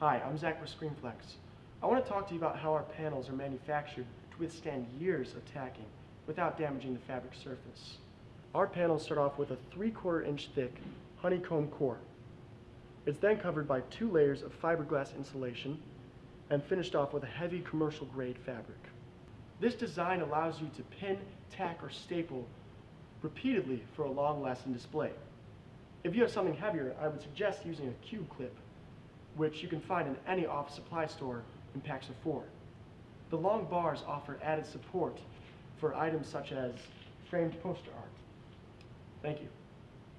Hi, I'm Zach with ScreenFlex. I want to talk to you about how our panels are manufactured to withstand years of tacking without damaging the fabric surface. Our panels start off with a 3 quarter inch thick honeycomb core. It's then covered by two layers of fiberglass insulation and finished off with a heavy commercial grade fabric. This design allows you to pin, tack, or staple repeatedly for a long lasting display. If you have something heavier, I would suggest using a cube clip, which you can find in any office supply store in packs of four. The long bars offer added support for items such as framed poster art. Thank you.